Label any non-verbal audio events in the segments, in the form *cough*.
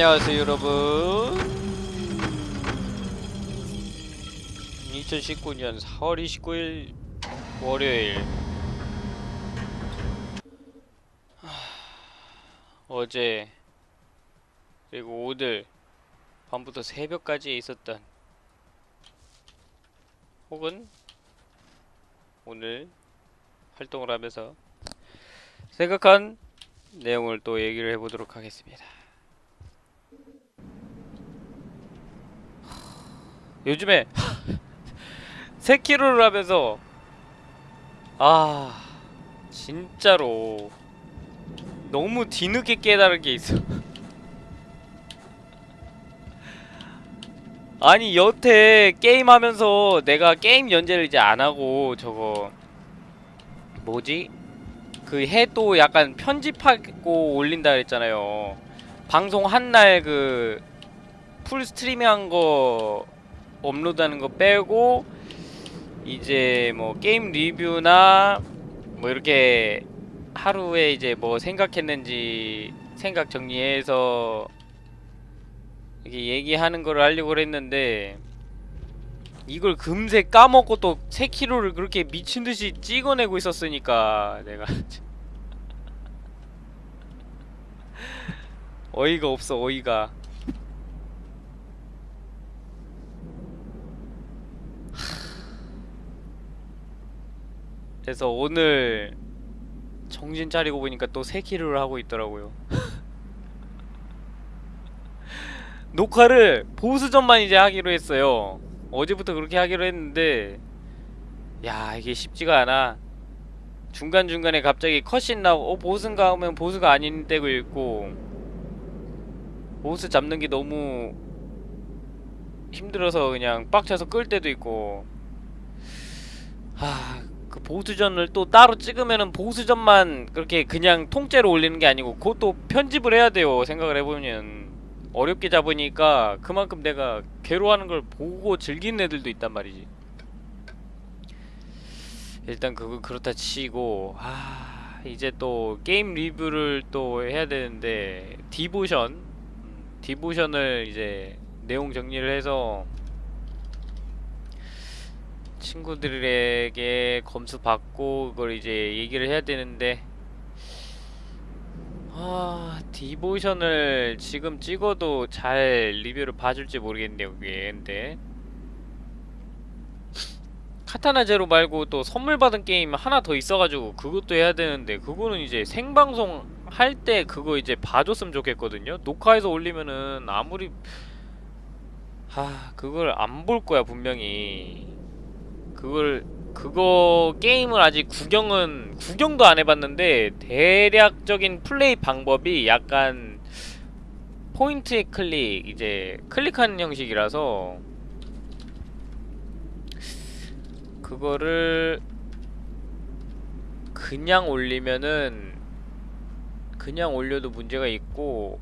안녕하세요 여러분. 2019년 4월 29일 월요일. 하, 어제 그리고 오늘 밤부터 새벽까지 있었던 혹은 오늘 활동을 하면서 생각한 내용을 또 얘기를 해보도록 하겠습니다 요즘에 세키로를 하면서 아 진짜로 너무 뒤늦게 깨달은 게 있어 아니 여태 게임하면서 내가 게임 연재를 이제 안하고 저거 뭐지? 그 해도 약간 편집하고 올린다 그랬잖아요 방송 한 날 그 full 스트리밍 한 거 업로드하는 거 빼고 이제 뭐 게임 리뷰나 뭐 이렇게 하루에 이제 뭐 생각했는지 생각 정리해서 이렇게 얘기하는 거를 하려고 했는데 이걸 금세 까먹고 또 3kg를 그렇게 미친듯이 찍어내고 있었으니까 내가 *laughs* 어이가 없어 어이가 그래서 오늘 정신 차리고 보니까 또 3kg를 하고 있더라고요. *laughs* 녹화를 보수전만 이제 하기로 했어요. 어제부터 그렇게 하기로 했는데 야 이게 쉽지가 않아. 중간중간에 갑자기 컷신 나오고 어 보스인가 하면 보스가 아닌 때고 있고 보스 잡는 게 너무 힘들어서 그냥 빡쳐서 끌 때도 있고 하 그 보스전을 또 따로 찍으면은 보스전만 그렇게 그냥 통째로 올리는 게 아니고 그것도 편집을 해야 돼요 생각을 해보면. 어렵게 잡으니까 그만큼 내가 괴로워하는 걸 보고 즐기는 애들도 있단 말이지. 일단 그거 그렇다 치고 아 이제 또 게임 리뷰를 또 해야 되는데 디보션. 음, 디보션을 이제 내용 정리를 해서 친구들에게 검수 받고 그걸 이제 얘기를 해야 되는데 아 디보션을 지금 찍어도 잘 리뷰를 봐줄지 모르겠네요 그게. 근데 카타나 제로 말고 또 선물 받은 게임 하나 더 있어가지고 그것도 해야 되는데 그거는 이제 생방송 할 때 그거 이제 봐줬으면 좋겠거든요. 녹화해서 올리면은 아무리 하 그걸 안 볼 거야 분명히 그걸 그거 게임을 아직 구경은 구경도 안 해봤는데 대략적인 플레이 방법이 약간 포인트 클릭 이제 클릭하는 형식이라서 그거를 그냥 올리면은 그냥 올려도 문제가 있고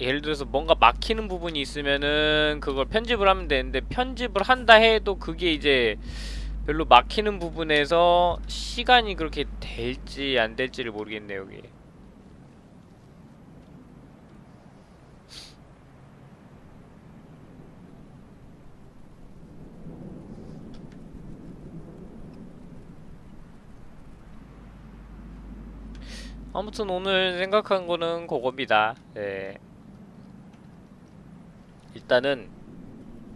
예를 들어서 뭔가 막히는 부분이 있으면은 그걸 편집을 하면 되는데 편집을 한다 해도 그게 이제 별로 막히는 부분에서 시간이 그렇게 될지 안 될지를 모르겠네요 여기 아무튼 오늘 생각한 거는 그겁니다 예. 일단은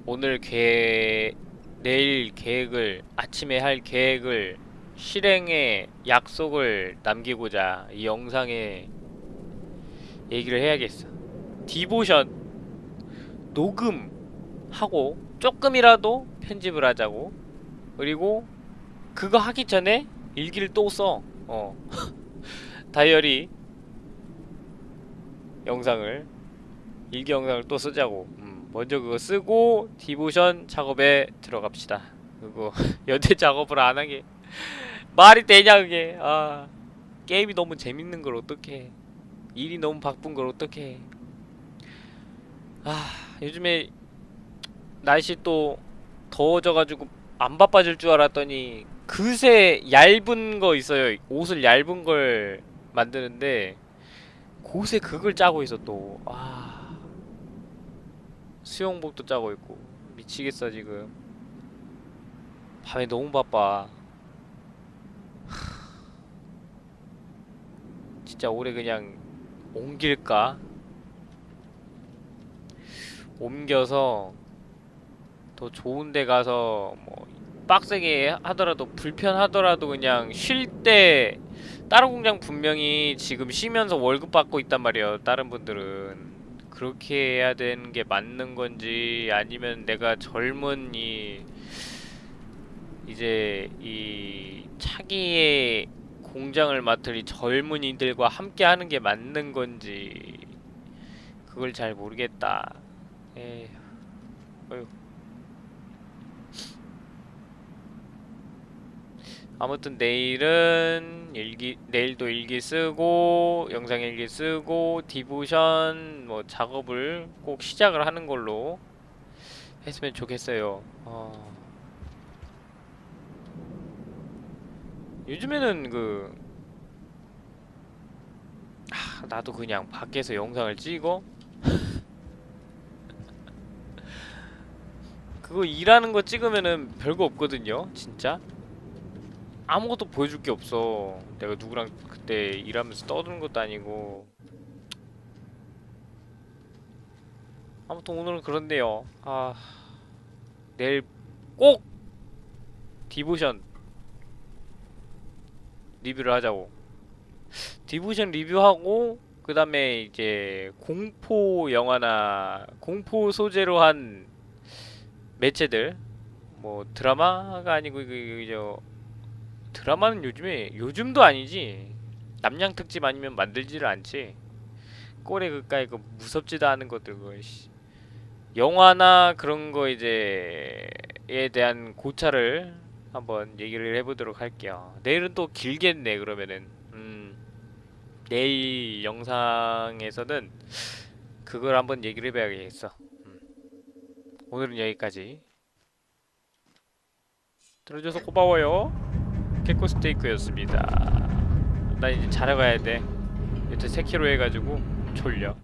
오늘 계획 내일 계획을 아침에 할 계획을 실행의 약속을 남기고자 이 영상에 얘기를 해야겠어. 디보션 녹음하고 조금이라도 편집을 하자고. 그리고 그거 하기 전에 일기를 또 써. 어. *laughs* 다이어리 영상을 일기 영상을 또 쓰자고. 음, 먼저 그거 쓰고 디보션 작업에 들어갑시다. 그거 *laughs* 연대 작업을 안 하게. *laughs* 말이 되냐 그게? 아 게임이 너무 재밌는 걸 어떡해. 일이 너무 바쁜 걸 어떡해. 아 요즘에 날씨 또 더워져가지고 안 바빠질 줄 알았더니 그새 얇은 거 있어요. 옷을 얇은 걸 만드는데 곳에 그걸 짜고 있어 또. 아. 수영복도 짜고 있고 미치겠어 지금. 밤에 너무 바빠. 진짜 올해 그냥 옮길까? 옮겨서 더 좋은 데 가서 뭐 빡세게 하더라도 불편하더라도 그냥 쉴 때 다른 공장 분명히 지금 쉬면서 월급 받고 있단 말이에요. 다른 분들은 그렇게 해야 되는 게 맞는 건지 아니면 내가 젊은 이 이제 이 차기의 공장을 맡을 이 젊은이들과 함께 하는 게 맞는 건지 그걸 잘 모르겠다. 에휴. 어휴. 아무튼 내일은 일기 내일도 일기 쓰고 영상 일기 쓰고 디보션 뭐 작업을 꼭 시작을 하는 걸로 했으면 좋겠어요. 어. 요즘에는 그 아, 나도 그냥 밖에서 영상을 찍어 *laughs* 그거 일하는 거 찍으면은 별거 없거든요, 진짜. 아무것도 보여줄 게 없어. 내가 누구랑 그때 일하면서 떠드는 것도 아니고. 아무튼 오늘은 그런데요. 아, 내일 꼭 디보션 리뷰를 하자고. 디보션 리뷰하고 그 다음에 이제 공포 영화나 공포 소재로 한 매체들 뭐 드라마가 아니고 그, 그, 저 드라마는 요즘에 요즘도 아니지. 남양 특집 아니면 만들지를 않지. 꼴에 그까이 그 무섭지도 않은 것들 그 씨. 영화나 그런 거 이제 에 대한 고찰을 한번 얘기를 해보도록 할게요. 내일은 또 길겠네 그러면은. 음. 내일 영상에서는 그걸 한번 얘기를 해봐야겠어. 음. 오늘은 여기까지. 들어줘서 고마워요 개코 스테이크였습니다 나 이제 자러 가야 돼. 이제 3kg 해가지고 졸려.